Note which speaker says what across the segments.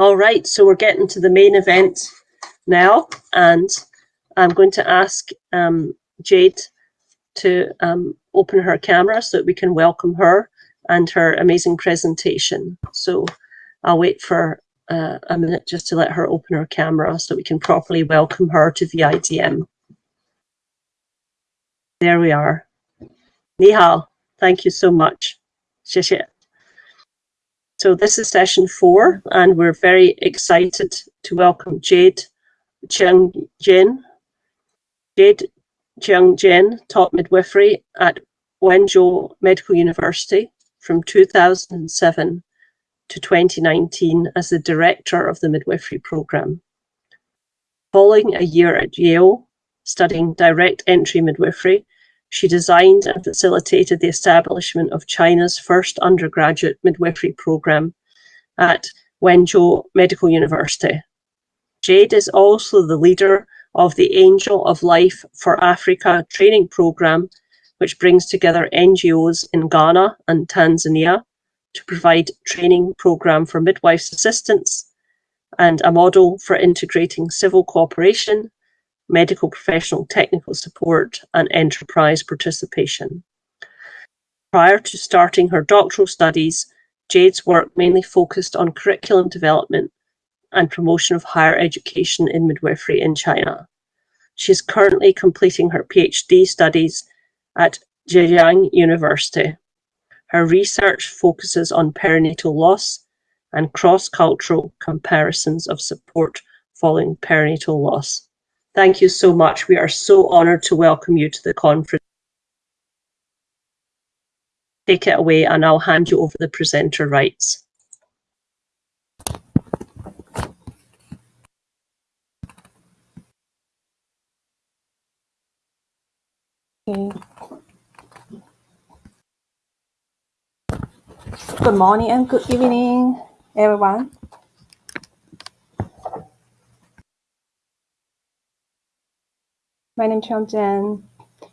Speaker 1: All right, so we're getting to the main event now, and I'm going to ask um, Jade to um, open her camera so that we can welcome her and her amazing presentation. So I'll wait for uh, a minute just to let her open her camera so we can properly welcome her to VITM. There we are. Nihal. Thank you so much. 谢谢. So this is session four, and we're very excited to welcome Jade Cheng Jin. Jade Cheng Jin taught midwifery at Wenzhou Medical University from 2007 to 2019 as the director of the midwifery program. Following a year at Yale, studying direct entry midwifery, she designed and facilitated the establishment of China's first undergraduate midwifery program at Wenzhou Medical University. Jade is also the leader of the Angel of Life for Africa training program, which brings together NGOs in Ghana and Tanzania to provide training program for midwives assistants and a model for integrating civil cooperation medical professional technical support, and enterprise participation. Prior to starting her doctoral studies, Jade's work mainly focused on curriculum development and promotion of higher education in midwifery in China. She is currently completing her PhD studies at Zhejiang University. Her research focuses on perinatal loss and cross-cultural comparisons of support following perinatal loss. Thank you so much. We are so honored to welcome you to the conference. Take it away and I'll hand you over the presenter rights.
Speaker 2: Good morning and good evening, everyone. My name is Chang Jian.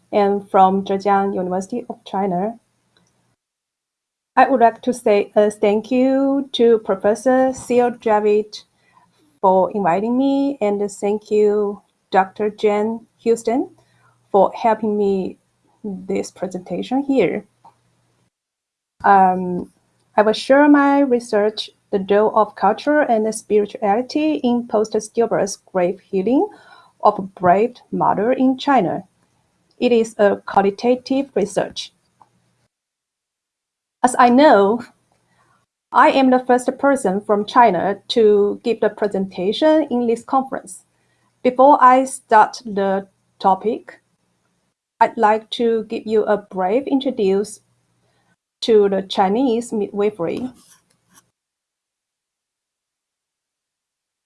Speaker 2: and from Zhejiang University of China. I would like to say a thank you to Professor Seal Javid for inviting me, and thank you, Dr. Jen Houston, for helping me this presentation here. Um, I will share my research, the role of culture and spirituality in post-stillbirth grave healing of a brave mother in China. It is a qualitative research. As I know, I am the first person from China to give the presentation in this conference. Before I start the topic, I'd like to give you a brief introduction to the Chinese midwifery.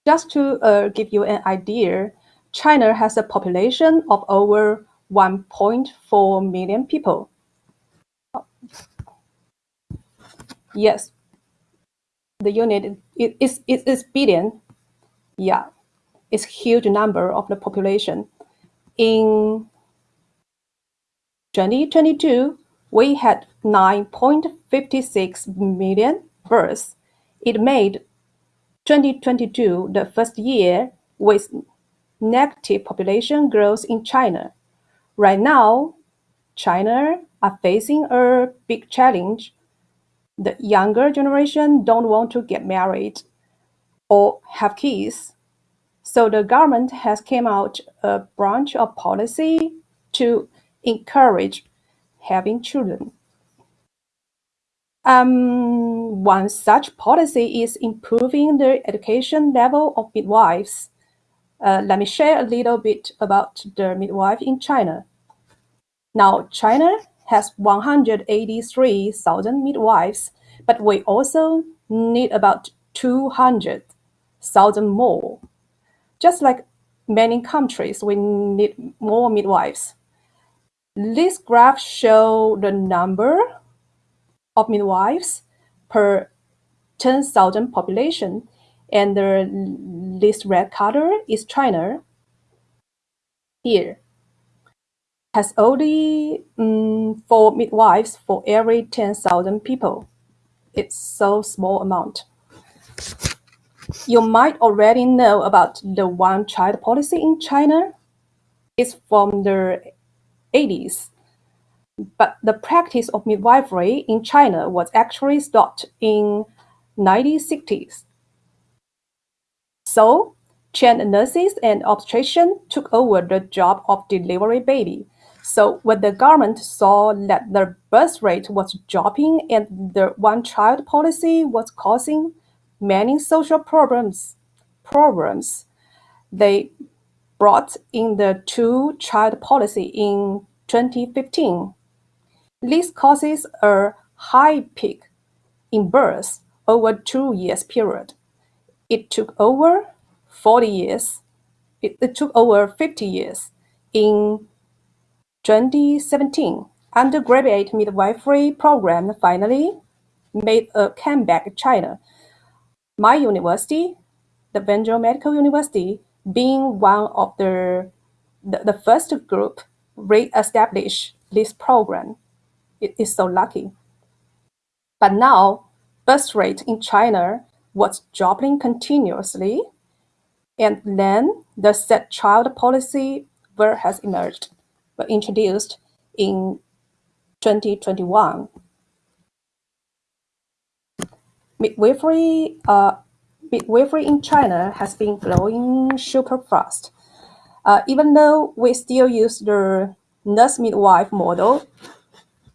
Speaker 2: Just to uh, give you an idea, China has a population of over 1.4 million people. Yes, the unit it is it is billion. Yeah, it's huge number of the population. In 2022, we had 9.56 million births. It made 2022 the first year with negative population growth in China. Right now, China are facing a big challenge. The younger generation don't want to get married or have kids. So the government has came out a branch of policy to encourage having children. Um, one such policy is improving the education level of midwives. Uh, let me share a little bit about the midwife in China. Now, China has 183,000 midwives, but we also need about 200,000 more. Just like many countries, we need more midwives. This graph shows the number of midwives per 10,000 population and the this red color is China. Here has only um, four midwives for every 10,000 people. It's so small amount. You might already know about the one-child policy in China. It's from the 80s. But the practice of midwifery in China was actually stopped in 1960s. So, trained nurses and obstetricians took over the job of delivery baby. So when the government saw that the birth rate was dropping and the one-child policy was causing many social problems, problems, they brought in the two-child policy in 2015. This causes a high peak in births over two years period. It took over 40 years. It, it took over 50 years in 2017, undergraduate midwifery program finally made a comeback in China. My university, the Wenzhou Medical University, being one of the, the, the first group re-establish this program. It is so lucky. But now, birth rate in China was dropping continuously, and then the set child policy were has emerged were introduced in 2021. Midwifery, uh, midwifery in China has been growing super fast. Uh, even though we still use the nurse midwife model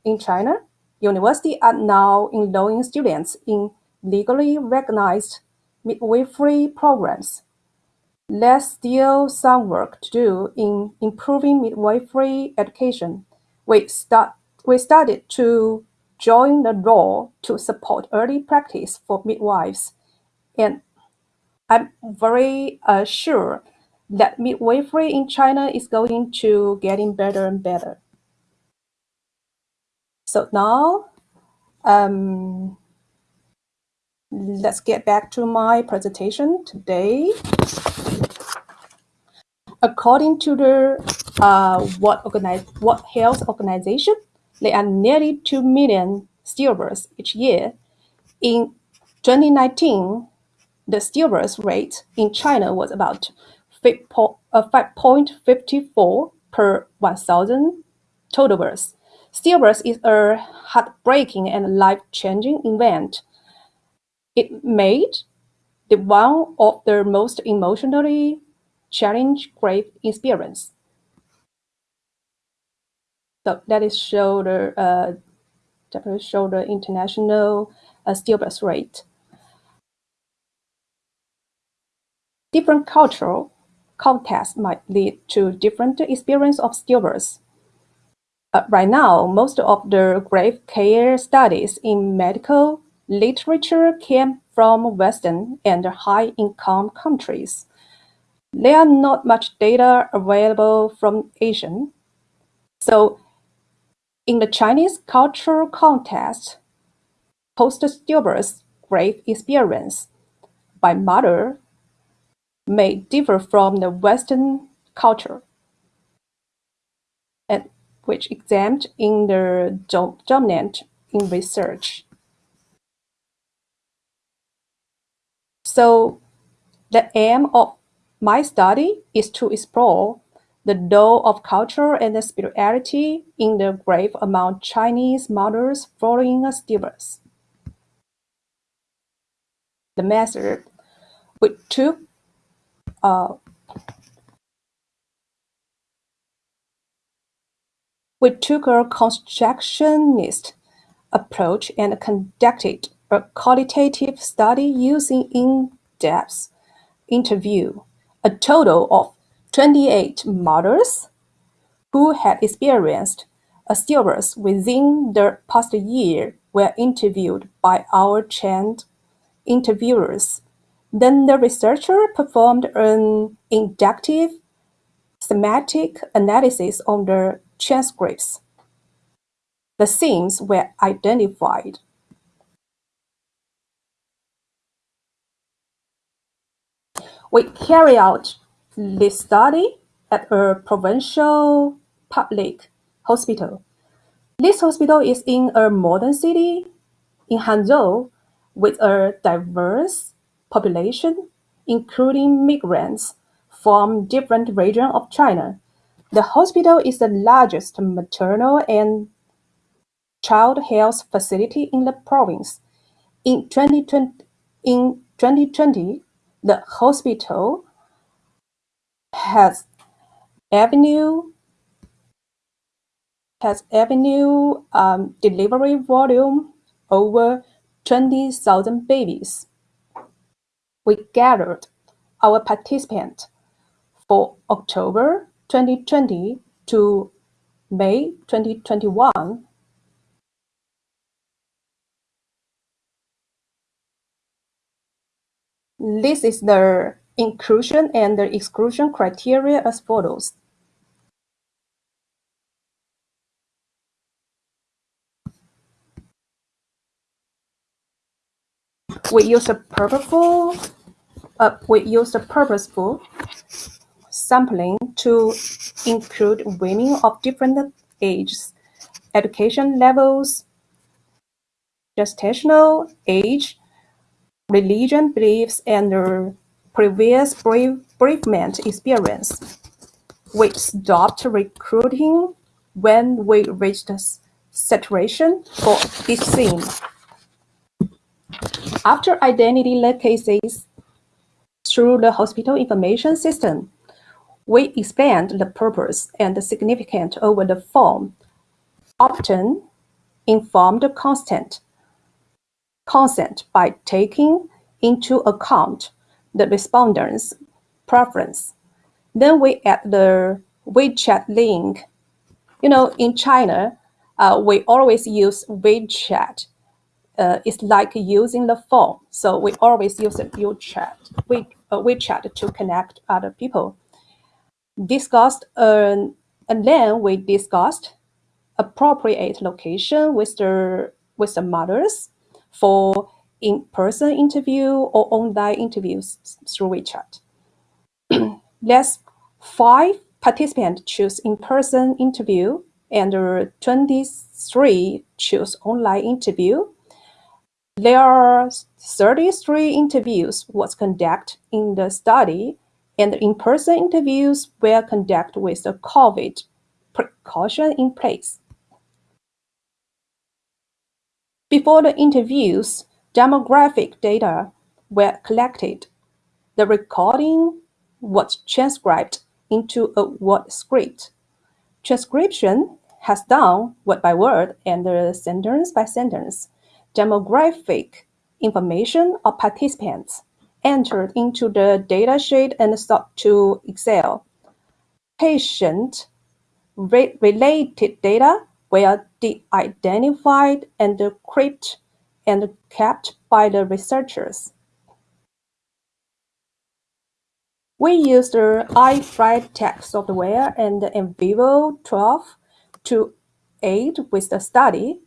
Speaker 2: in China, universities are now enrolling students in legally recognized midwifery programs there's still some work to do in improving midwifery education. We, start, we started to join the law to support early practice for midwives. And I'm very uh, sure that midwifery in China is going to getting better and better. So now, um, let's get back to my presentation today. According to the uh, Organize, World Health Organization, there are nearly 2 million stillbirths each year. In 2019, the stillbirth rate in China was about 5.54 uh, per 1,000 total births. Stillbirth is a heartbreaking and life-changing event. It made the one of the most emotionally challenge grave experience. So that is show the uh, show the international uh, stillbirth rate. Different cultural contexts might lead to different experience of stillbirth. Uh, right now, most of the grave care studies in medical literature came from Western and high-income countries. There are not much data available from Asian. So in the Chinese cultural context, post-stillbirth grave experience by mother may differ from the Western culture, and which examined in the dominant in research. So the aim of my study is to explore the role of culture and spirituality in the grave among Chinese mothers following a stillbirth. The method we took uh, we took a constructionist approach and conducted a qualitative study using in-depth interview a total of 28 mothers who had experienced a stillbirth within the past year were interviewed by our trained interviewers. Then the researcher performed an inductive semantic analysis on the transcripts. The themes were identified. We carry out this study at a provincial public hospital. This hospital is in a modern city in Hangzhou with a diverse population, including migrants from different regions of China. The hospital is the largest maternal and child health facility in the province. In 2020, in 2020 the hospital has avenue has avenue um, delivery volume over 20,000 babies. We gathered our participants for October 2020 to May 2021. This is the inclusion and the exclusion criteria as follows. We use a purposeful, uh, we use a purposeful sampling to include women of different ages, education levels, gestational age, religion beliefs, and previous bereavement experience. We stopped recruiting when we reached the saturation for each theme. After identity cases through the hospital information system, we expand the purpose and the significance over the form, often informed consent, consent by taking into account the respondent's preference. Then we add the WeChat link. You know, in China, uh, we always use WeChat. Uh, it's like using the phone. So we always use WeChat, we, uh, WeChat to connect other people discussed uh, and then we discussed appropriate location with the with the mothers for in-person interview or online interviews through WeChat. Let's five participants choose in-person interview and 23 choose online interview. There are 33 interviews was conducted in the study and in-person interviews were conducted with the COVID precaution in place. Before the interviews, demographic data were collected. The recording was transcribed into a word script. Transcription has done word by word and sentence by sentence. Demographic information of participants entered into the datasheet and stored to Excel. Patient-related data were de-identified and encrypted and kept by the researchers. We used the iFlytek software and NVivo 12 to aid with the study.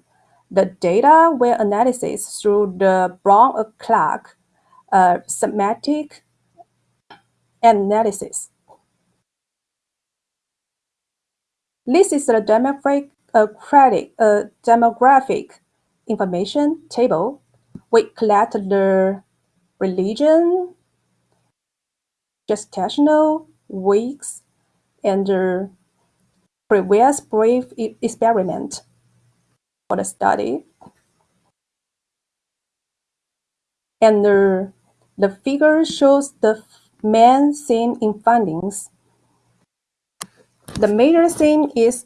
Speaker 2: The data were analyzed through the Braun-Clarke uh, semantic analysis. This is the demographic, uh, credit, a demographic information table. We collect the religion, gestational weeks, and the previous brief experiment for the study. And the the figure shows the main theme in findings. The major theme is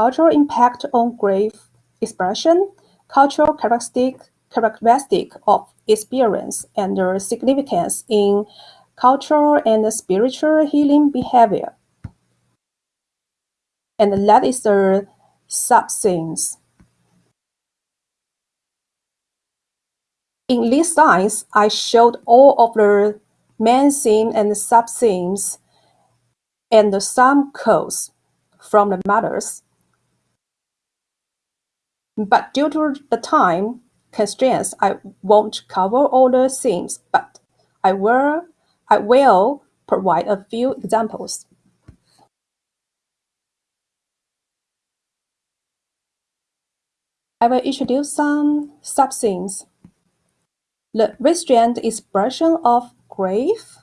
Speaker 2: cultural impact on grief expression, cultural characteristic, characteristic of experience, and their significance in cultural and spiritual healing behavior. And that is the sub-themes. In this science, I showed all of the main theme and sub-themes and some codes from the mothers. But due to the time constraints, I won't cover all the themes, but I will, I will provide a few examples. I will introduce some sub-themes. the restrained expression of grief.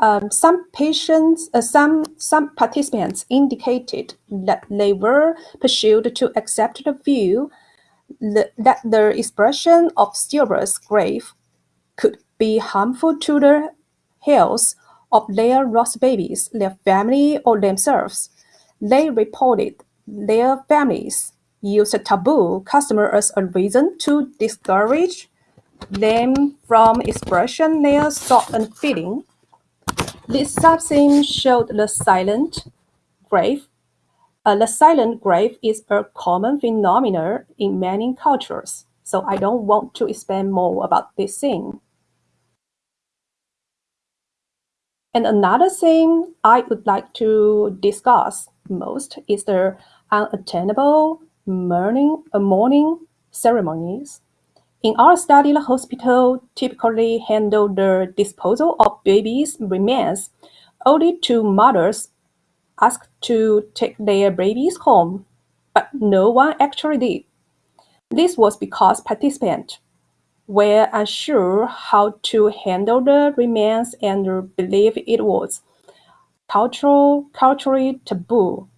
Speaker 2: Um, some patients, uh, some some participants indicated that they were pursued to accept the view that, the expression of stillbirth grief could be harmful to the health of their lost babies, their family, or themselves. They reported their families used a taboo customer as a reason to discourage them from expressing their thought and feeling. This subtheme showed the silent grave. Uh, the silent grave is a common phenomenon in many cultures, so I don't want to expand more about this thing. And another thing I would like to discuss most is the unattainable mourning, uh, mourning ceremonies. In our study, the hospital typically handled the disposal of babies' remains only to mothers asked to take their babies home, but no one actually did. This was because participants were unsure how to handle the remains and believed it was cultural, culturally taboo.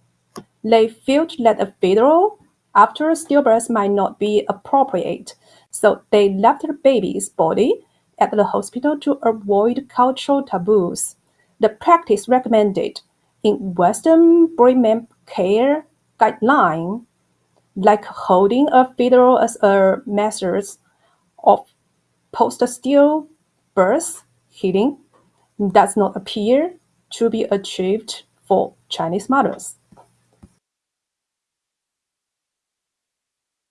Speaker 2: They felt that a funeral after stillbirth might not be appropriate, so they left the baby's body at the hospital to avoid cultural taboos. The practice recommended in Western prenatal care guideline, like holding a funeral as a method of post-stillbirth healing, does not appear to be achieved for Chinese mothers.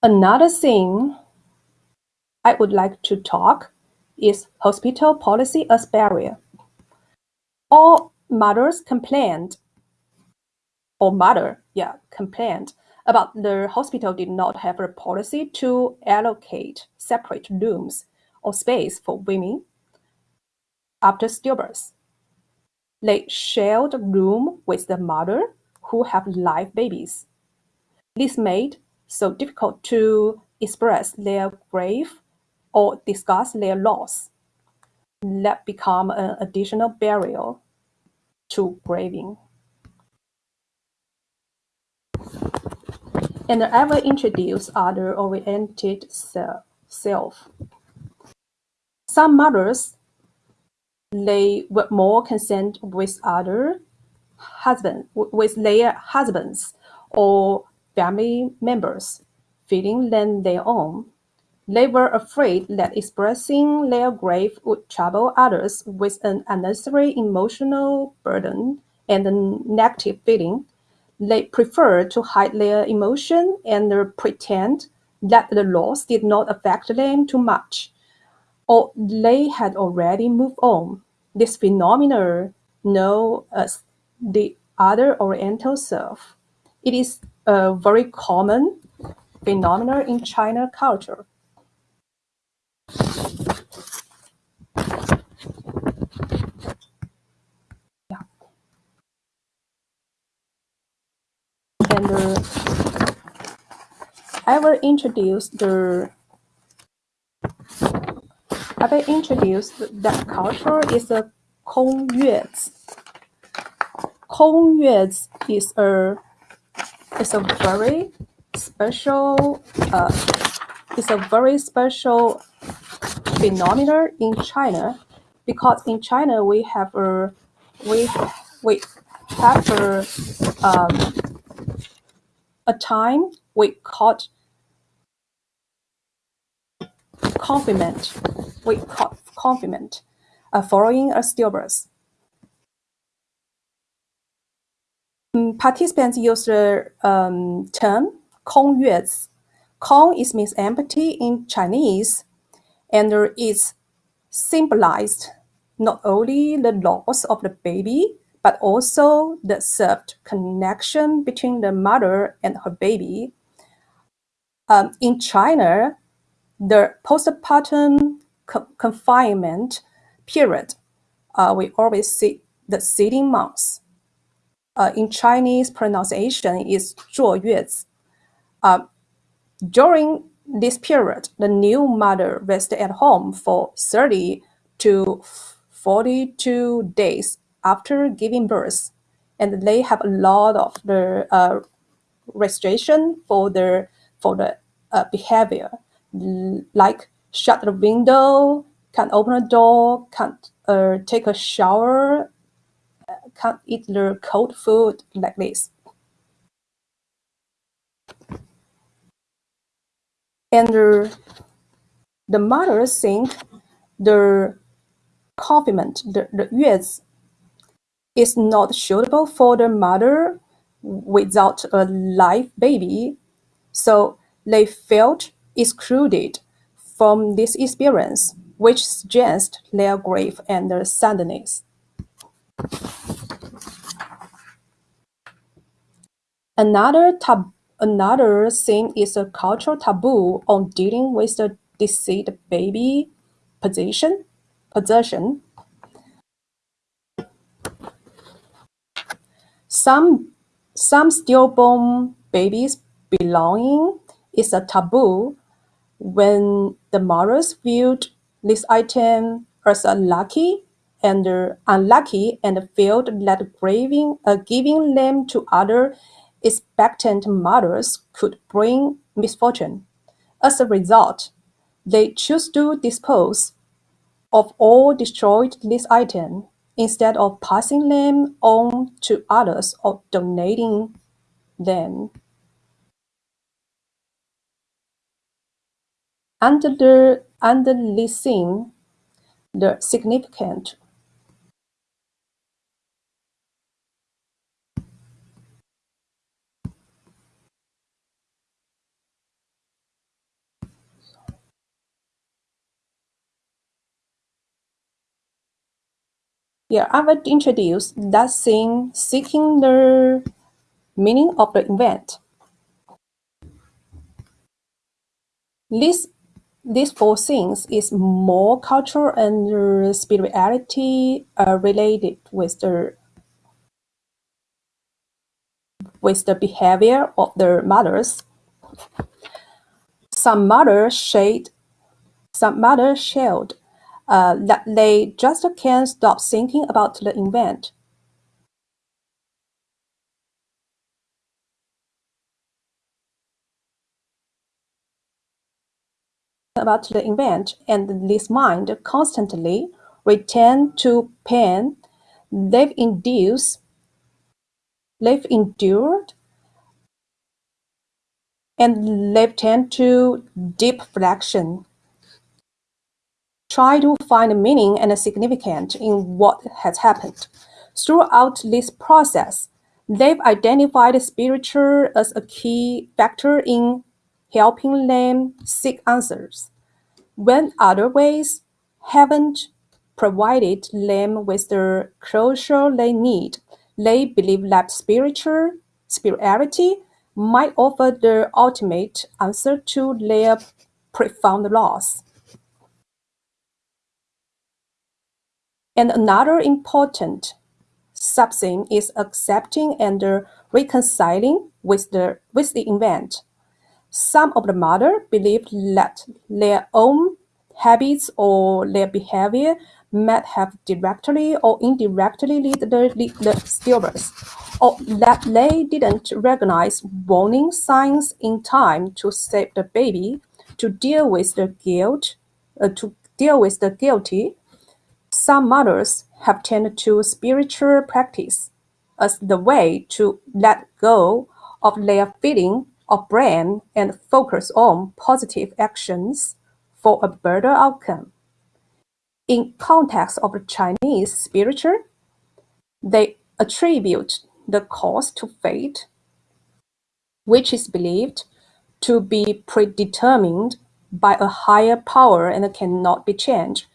Speaker 2: Another thing I would like to talk is hospital policy as barrier. All mothers complained, or mother, yeah, complained about the hospital did not have a policy to allocate separate rooms or space for women after stillbirth. They shared room with the mother who have live babies. This made so difficult to express their grief or discuss their loss. That become an additional barrier to grieving. And I will introduce other-oriented self. Some mothers they were more concerned with other husband with their husbands or family members feeling than their own. They were afraid that expressing their grief would trouble others with an unnecessary emotional burden and a negative feeling. They preferred to hide their emotion and pretend that the loss did not affect them too much, or they had already moved on. This phenomenon known as the other Oriental self. It is a very common phenomenon in China culture. And uh, I will introduce the I will introduce that culture is a Kongyuez. Kongyuez is a is a very special uh, it's a very special phenomenon in China, because in China we have a we we have a um, a time we call confinement. We call confinement, uh, following a stillbirth. Um, participants use the um, term "kong yues." "Kong" is means empty in Chinese, and it's symbolized not only the loss of the baby, but also the served connection between the mother and her baby. Um, in China, the postpartum co confinement period, uh, we always see the seeding months. Uh, in Chinese pronunciation is 坐月子. Uh, during this period, the new mother rests at home for 30 to 42 days after giving birth, and they have a lot of the uh, restriction for the for the uh, behavior, like shut the window, can't open the door, can't uh, take a shower, can't eat the cold food like this. And the, the mothers think the confinement, the, the yes, is not suitable for the mother without a live baby, so they felt excluded from this experience, which suggests their grief and their sadness. Another tab another thing is a cultural taboo on dealing with the deceased baby position possession. Some some stillborn babies belonging is a taboo when the mothers viewed this item as unlucky and unlucky and felt that giving, uh, giving them to other expectant mothers could bring misfortune. As a result, they choose to dispose of or destroy this items instead of passing them on to others or donating them. Under the under scene, the significant Yeah, I will introduce that scene seeking the meaning of the event. This these four things is more cultural and spirituality uh, related with the with the behavior of the mothers. Some mothers shade some mothers shared uh, that they just can't stop thinking about the event. about the event and this mind constantly return to pain they've induced they've endured and they've to deep reflection try to find meaning and significance in what has happened throughout this process they've identified spiritual as a key factor in helping them seek answers when other ways haven't provided them with the closure they need. They believe that spiritual spirituality might offer the ultimate answer to their profound loss. And another important subtheme is accepting and reconciling with the with the event. Some of the mothers believe that their own habits or their behavior might have directly or indirectly led the, the stillbirth, or that they didn't recognize warning signs in time to save the baby, to deal with the guilt, uh, to deal with the guilty. Some mothers have turned to spiritual practice as the way to let go of their feeling of brain and focus on positive actions for a better outcome. In context of Chinese spiritual, they attribute the cause to fate, which is believed to be predetermined by a higher power and cannot be changed.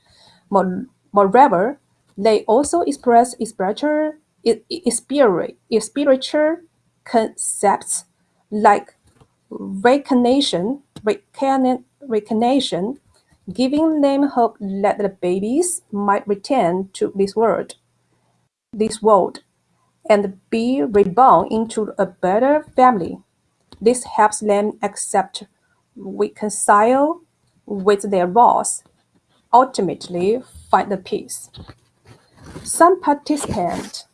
Speaker 2: Moreover, they also express spiritual, spiritual concepts like recognition, reincarnation, giving them hope that the babies might return to this world, this world, and be reborn into a better family. This helps them accept reconcile with their loss, ultimately find the peace. Some participants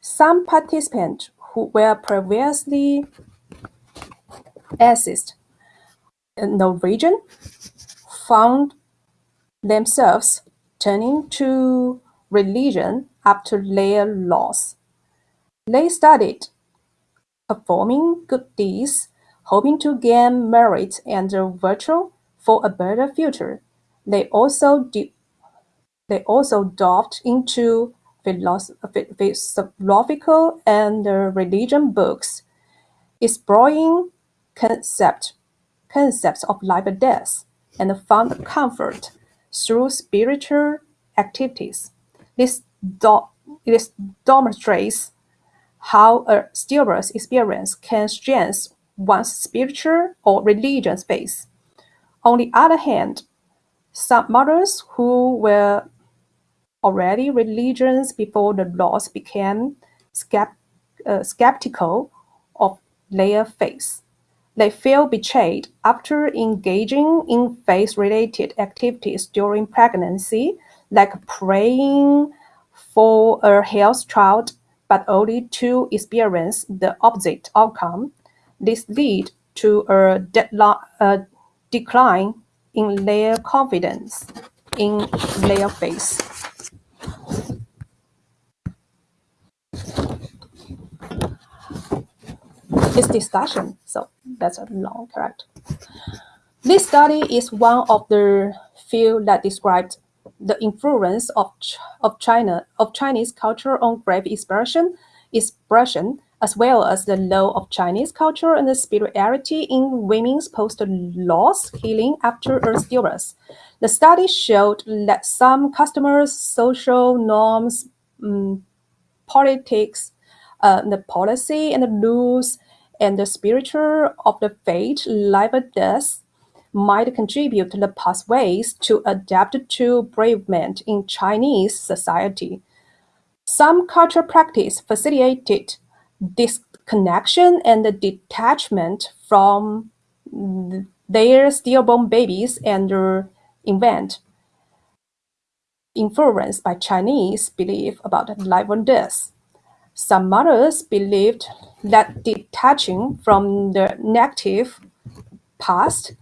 Speaker 2: some participants who were previously the region found themselves turning to religion after their loss. They started performing good deeds, hoping to gain merit and virtue for a better future. They also they also delved into philosophical and religion books, exploring concept, concepts of life and death, and found comfort through spiritual activities. This, do, this demonstrates how a stillbirth experience can strengthen one's spiritual or religious faith. On the other hand, some mothers who were already religious before the laws became uh, skeptical of their faith. They feel betrayed after engaging in faith-related activities during pregnancy, like praying for a health child, but only to experience the opposite outcome. This lead to a, a decline in their confidence in their faith. This discussion, so that's a long correct. This study is one of the few that described the influence of, of China of Chinese culture on grave expression, expression, as well as the role of Chinese culture and the spirituality in women's post-loss healing after a stillbirth. The study showed that some customers' social norms, um, politics, uh, the policy and the rules, and the spiritual of the fate, life or death might contribute to the pathways to adapt to bereavement in Chinese society. Some cultural practice facilitated this connection and detachment from their stillborn babies and event influenced by Chinese belief about life and death. Some mothers believed that detaching from the negative past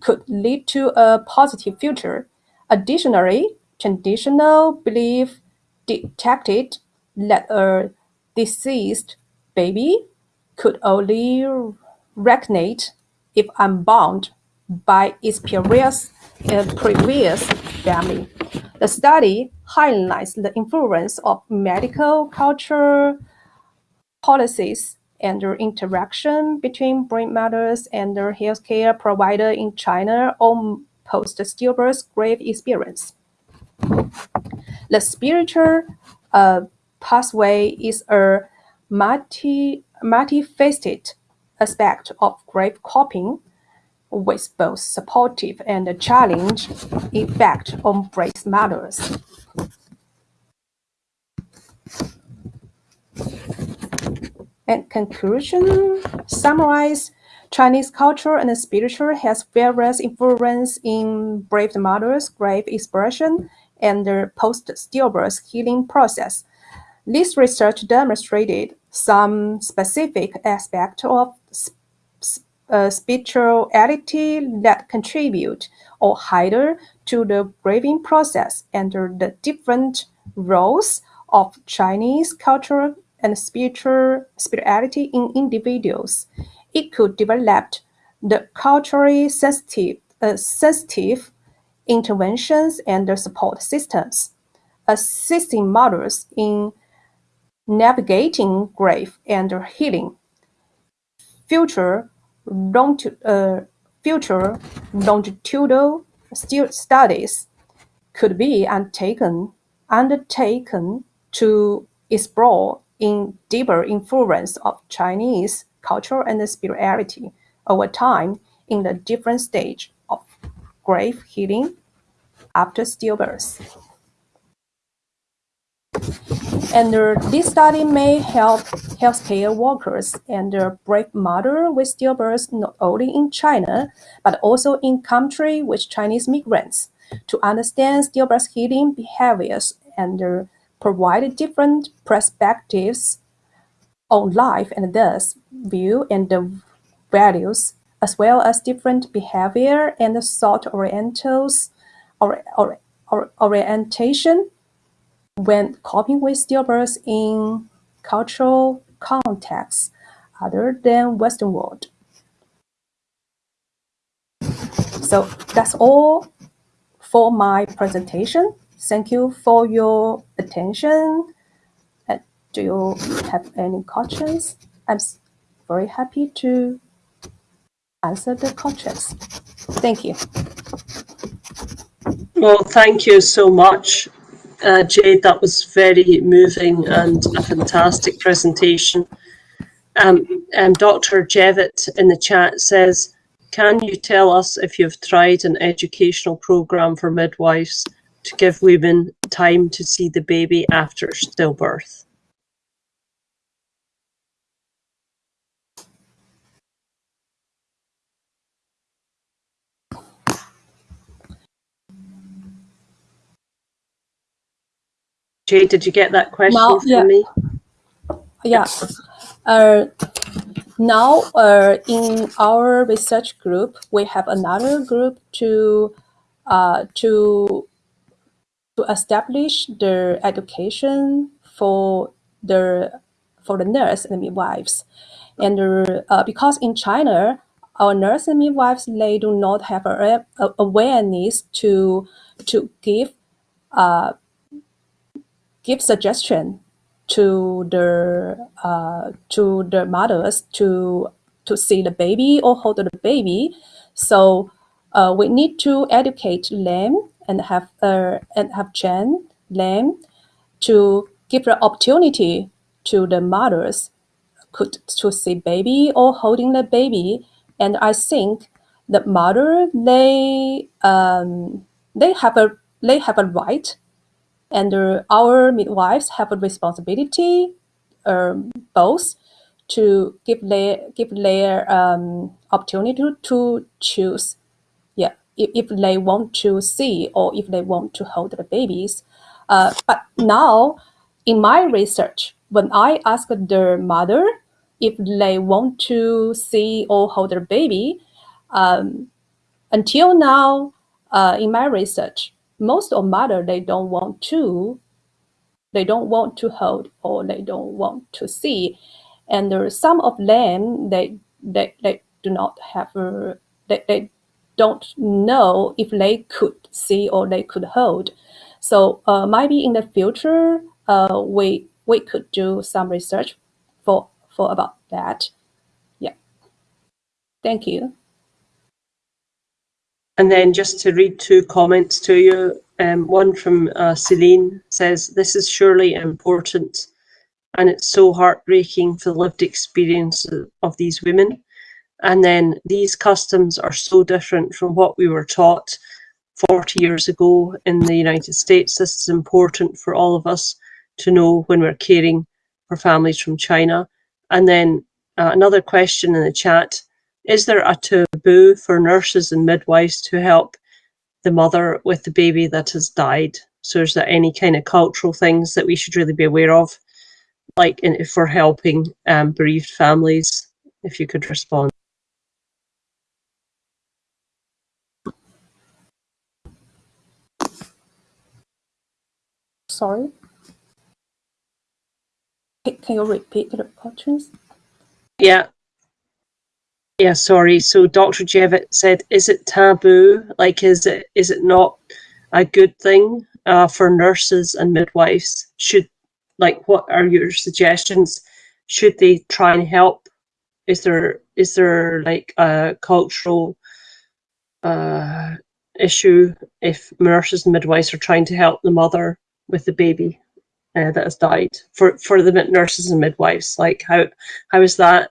Speaker 2: could lead to a positive future. Additionally, traditional belief detected that a deceased baby could only reincarnate if unbound by its previous, uh, previous family. The study highlights the influence of medical culture policies and the interaction between brain mothers and the healthcare provider in China on post-stillbirth grief experience. The spiritual uh, pathway is a multifaceted aspect of grief coping with both supportive and challenge effect on breast mothers. And conclusion, summarize, Chinese culture and spiritual has various influence in brave mothers' grief expression and the post-stillbirth healing process. This research demonstrated some specific aspects of uh, spirituality that contribute or hinder to the grieving process and the different roles of Chinese culture and spiritual spirituality in individuals. It could develop the culturally sensitive, uh, sensitive interventions and the support systems, assisting mothers in navigating grief and healing. Future, long, uh, longitudinal studies could be undertaken, undertaken to explore in deeper influence of Chinese culture and spirituality over time in the different stage of grave healing after stillbirth. And uh, this study may help healthcare workers and uh, brave mother with stillbirth not only in China, but also in country with Chinese migrants to understand stillbirth healing behaviors and uh, provide different perspectives on life and thus view and the values, as well as different behavior and thought orientals or, or, or orientation when coping with stillbirth in cultural contexts other than Western world. So that's all for my presentation. Thank you for your attention. And do you have any questions? I'm very happy to answer the questions. Thank you.
Speaker 1: Well, thank you so much, uh, Jade. That was very moving and a fantastic presentation. Um, um, Dr. Jevitt in the chat says, can you tell us if you've tried an educational program for midwives to give women time to see the baby after stillbirth? Jay, did you get that question
Speaker 2: now,
Speaker 1: from
Speaker 2: yeah.
Speaker 1: me?
Speaker 2: Yeah. Uh, now, uh, in our research group, we have another group to uh, to to establish the education for the for the nurse and midwives, and uh, because in China, our nurse and midwives they do not have a, a awareness to to give uh, give suggestion to the uh, to the mothers to to see the baby or hold the baby. So uh, we need to educate them and have uh, and have trained them to give the opportunity to the mothers could to see baby or holding the baby. And I think the mother they um, they have a they have a right and uh, our midwives have a responsibility um, both to give their give their um, opportunity to choose. Yeah if, if they want to see or if they want to hold the babies. Uh, but now in my research when i ask the mother if they want to see or hold their baby um, until now uh, in my research most of mother they don't want to they don't want to hold or they don't want to see. And there are some of them they they, they do not have a, they, they don't know if they could see or they could hold. So uh, maybe in the future uh, we we could do some research for for about that. Yeah. Thank you
Speaker 1: And then just to read two comments to you, um, one from uh, Celine says, this is surely important and it's so heartbreaking for the lived experience of these women. And then these customs are so different from what we were taught 40 years ago in the United States. This is important for all of us to know when we're caring for families from China. And then uh, another question in the chat is there a taboo for nurses and midwives to help the mother with the baby that has died? So is there any kind of cultural things that we should really be aware of, like in, if we're helping um, bereaved families? If you could respond.
Speaker 2: sorry can, can you repeat the questions
Speaker 1: Yeah, Yeah, sorry. So Dr. Jevitt said, is it taboo? Like, is it is it not a good thing uh, for nurses and midwives? Should like, what are your suggestions? Should they try and help? Is there is there like a cultural uh, issue if nurses and midwives are trying to help the mother with the baby uh, that has died for for the nurses and midwives? Like, how how is that?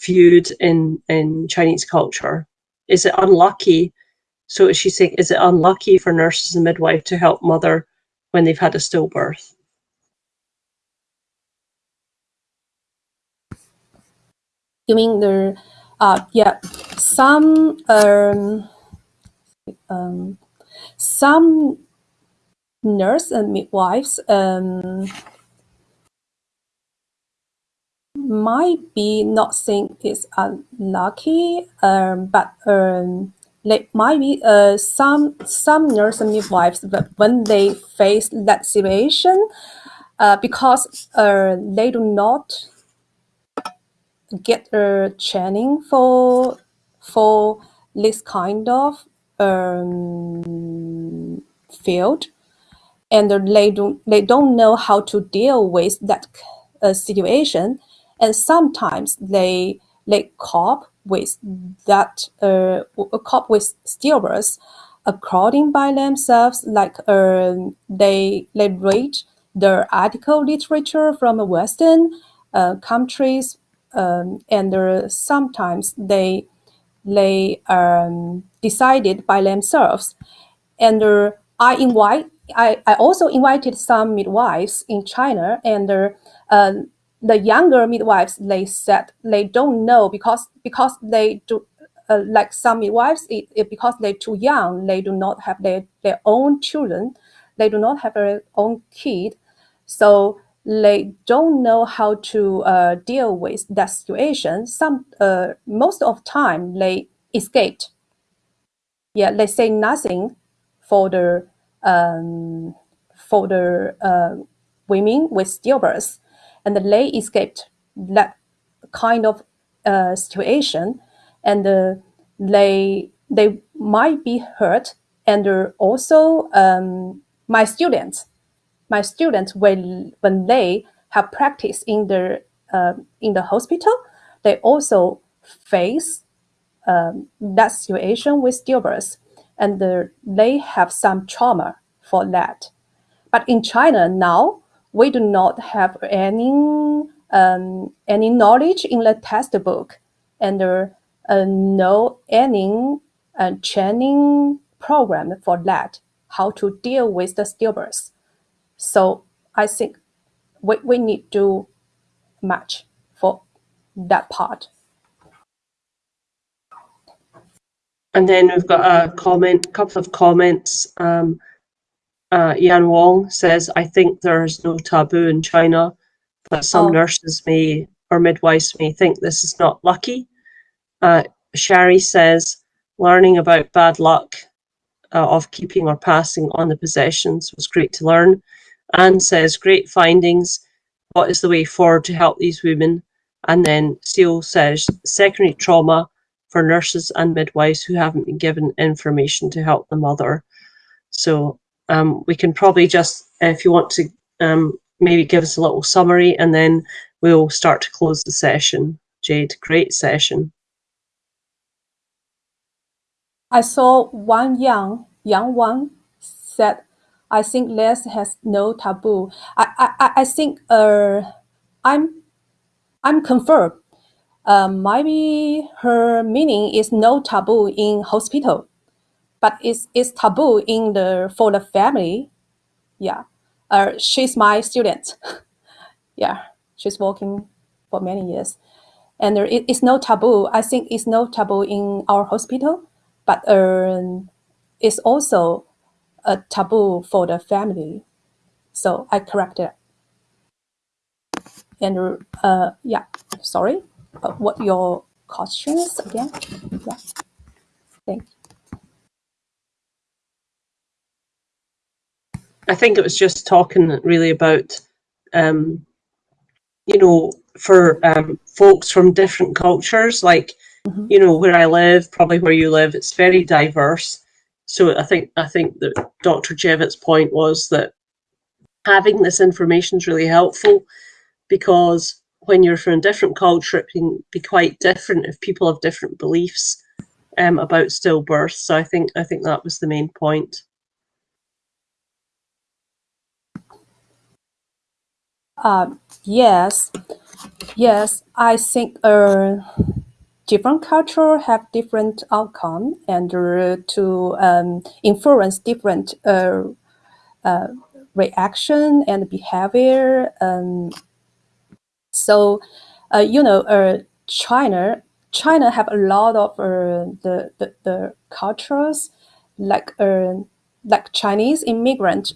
Speaker 1: viewed in in Chinese culture? Is it unlucky? So she's saying, is it unlucky for nurses and midwife to help mother when they've had a stillbirth?
Speaker 2: You mean there? uh, yeah, some um, um, some nurse and midwives um, might be not think it's unlucky, um, but um, might be uh, some some nurse and midwives, but when they face that situation, uh, because uh, they do not get a training for for this kind of um, field, and they don't they don't know how to deal with that uh, situation, and sometimes they they cope with that uh, cope with stillbirths according by themselves, like um, they they read the article literature from Western uh, countries, um, and uh, sometimes they they um, decided by themselves. And uh, I invite I, I also invited some midwives in China, and uh, the younger midwives they said they don't know because because they do uh, like some midwives it, it, because they're too young they do not have their, their own children they do not have their own kid. So they don't know how to uh, deal with that situation. Some uh, most of time they escaped. Yeah they say nothing for the um, for the uh, women with stillbirth and they escaped that kind of uh, situation and uh, they they might be hurt and also um, my students my students when when they have practice in the uh, in the hospital they also face um, that situation with stillbirth and they have some trauma for that. But in china now we do not have any um, any knowledge in the textbook and uh, no any uh, training program for that, how to deal with the stillbirth. So I think we, we need to match for that part.
Speaker 1: And then we've got a comment, couple of comments. Um, uh, Yan Wong says, I think there's no taboo in China, but some oh. nurses may or midwives may think this is not lucky. Uh, Shari says, learning about bad luck uh, of keeping or passing on the possessions was great to learn. Anne says, great findings. What is the way forward to help these women? And then Seal says, secondary trauma for nurses and midwives who haven't been given information to help the mother. So um, we can probably just, if you want to um, maybe give us a little summary and then we'll start to close the session. Jade, great session.
Speaker 2: I saw one young, young one said, I think Les has no taboo. I, I, I think uh, I'm, I'm confirmed. Uh, maybe her meaning is no taboo in hospital but it's, it's taboo in the for the family. Yeah, uh, she's my student. yeah, she's working for many years, and it, it's no taboo. I think it's no taboo in our hospital, but uh, it's also a taboo for the family. So I corrected. And uh, yeah, sorry, uh, what your questions again? Yeah, thank you.
Speaker 1: I think it was just talking really about, um, you know, for um, folks from different cultures, like, mm-hmm. you know, where I live, probably where you live, it's very diverse. So I think I think that Dr. Jevitt's point was that having this information is really helpful because when you're from a different culture, it can be quite different if people have different beliefs um, about stillbirth. So I think I think that was the main point.
Speaker 2: Uh, yes, yes. I think uh, different culture have different outcome and uh, to um, influence different uh, uh, reaction and behavior. Um, so, uh, you know, uh, China, China have a lot of uh, the, the the cultures like like Chinese immigrant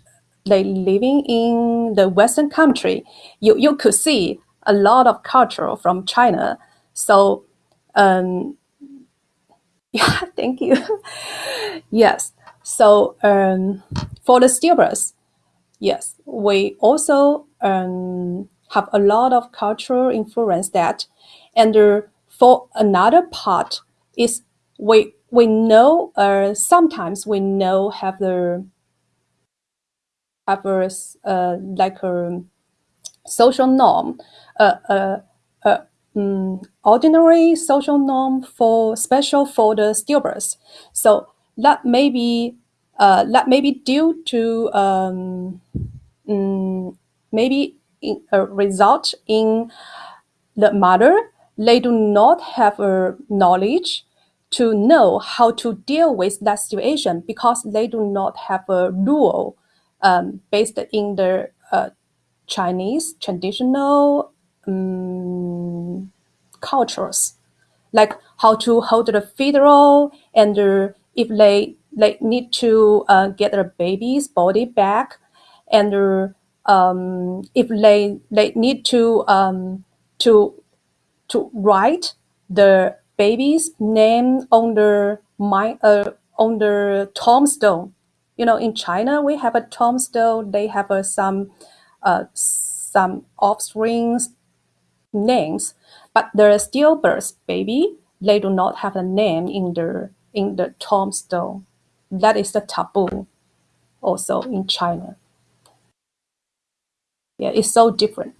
Speaker 2: they living in the Western country. You you could see a lot of culture from China. So um, yeah, thank you. yes. So um, for the stillbirths, yes, we also um, have a lot of cultural influence that, and uh, for another part is we we know uh, sometimes we know have the have a like a social norm, uh, um, ordinary social norm for special for the stillbirths. So that may be uh, that may be due to um, um, maybe in, a result in the mother they do not have a knowledge to know how to deal with that situation because they do not have a rule um, based in the uh, Chinese traditional um, cultures, like how to hold the funeral and uh, if they they need to uh, get their baby's body back, and uh, um, if they they need to um, to to write the baby's name on the my uh, on the tombstone. You know, in China we have a tombstone. They have some uh, some offsprings names, but the stillbirth baby they do not have a name in the in the tombstone. That is the taboo, also in China. Yeah, it's so different.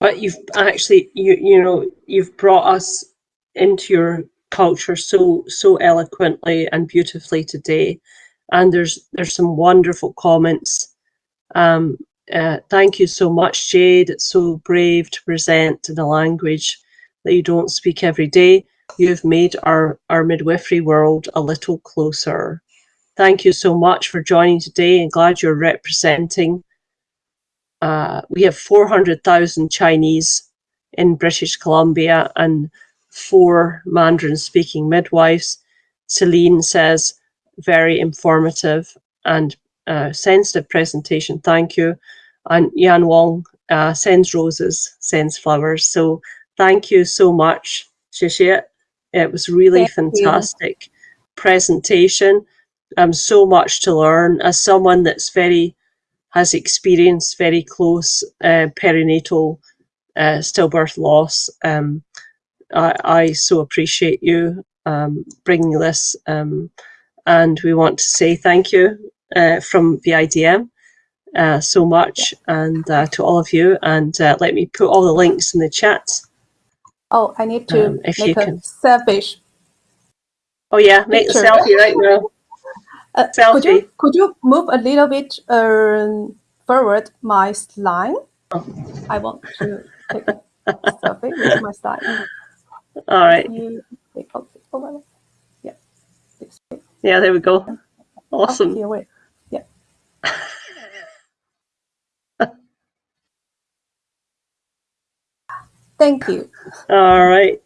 Speaker 1: But you've actually, you you know, you've brought us into your culture so so eloquently and beautifully today, and there's there's some wonderful comments. Um, uh, thank you so much, Jade. It's so brave to present in a language that you don't speak every day. You've made our, our midwifery world a little closer. Thank you so much for joining today and glad you're representing uh, we have 400,000 Chinese in British Columbia and four Mandarin speaking midwives. Celine says, very informative and uh, sensitive presentation. Thank you. And Yan Wong uh, sends roses, sends flowers. So thank you so much, Shishit. It was really thank fantastic you. presentation. Um, so much to learn as someone that's very has experienced very close uh, perinatal uh, stillbirth loss. Um, I, I, so appreciate you um, bringing this, um, and we want to say thank you uh, from VIDM uh, so much, and uh, to all of you. And uh, let me put all the links in the chat.
Speaker 2: Oh, I need to um, if make you a can. selfish.
Speaker 1: Oh yeah, make picture. a selfie right now.
Speaker 2: Uh, could you could you move a little bit uh, forward my slide? Oh. I want to take a selfie with my slide.
Speaker 1: All right.
Speaker 2: Yeah.
Speaker 1: Yeah, there we go. Awesome.
Speaker 2: Yeah. Thank you.
Speaker 1: All right.